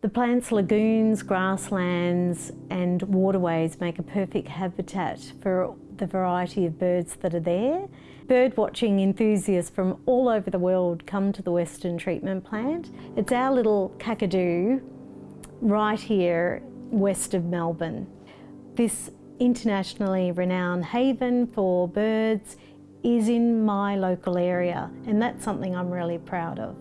The plant's lagoons, grasslands and waterways make a perfect habitat for the variety of birds that are there. Bird watching enthusiasts from all over the world come to the Western Treatment Plant. It's our little kakadu right here west of Melbourne. This internationally renowned haven for birds is in my local area and that's something I'm really proud of.